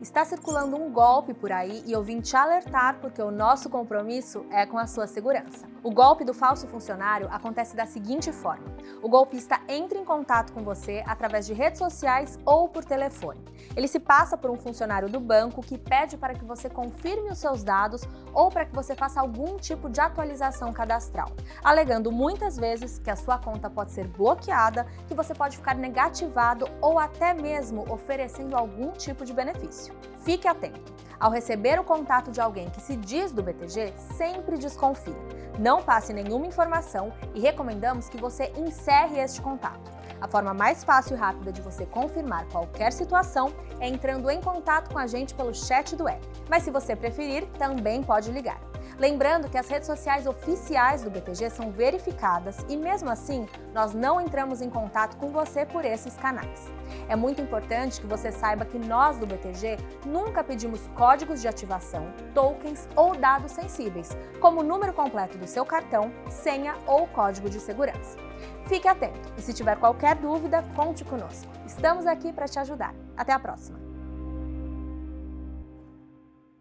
Está circulando um golpe por aí e eu vim te alertar porque o nosso compromisso é com a sua segurança. O golpe do falso funcionário acontece da seguinte forma. O golpista entra em contato com você através de redes sociais ou por telefone. Ele se passa por um funcionário do banco que pede para que você confirme os seus dados ou para que você faça algum tipo de atualização cadastral, alegando muitas vezes que a sua conta pode ser bloqueada, que você pode ficar negativado ou até mesmo oferecendo algum tipo de benefício. Fique atento! Ao receber o contato de alguém que se diz do BTG, sempre desconfie. Não passe nenhuma informação e recomendamos que você encerre este contato. A forma mais fácil e rápida de você confirmar qualquer situação é entrando em contato com a gente pelo chat do app. Mas se você preferir, também pode ligar. Lembrando que as redes sociais oficiais do BTG são verificadas e, mesmo assim, nós não entramos em contato com você por esses canais. É muito importante que você saiba que nós do BTG nunca pedimos códigos de ativação, tokens ou dados sensíveis, como o número completo do seu cartão, senha ou código de segurança. Fique atento e se tiver qualquer dúvida, conte conosco. Estamos aqui para te ajudar. Até a próxima!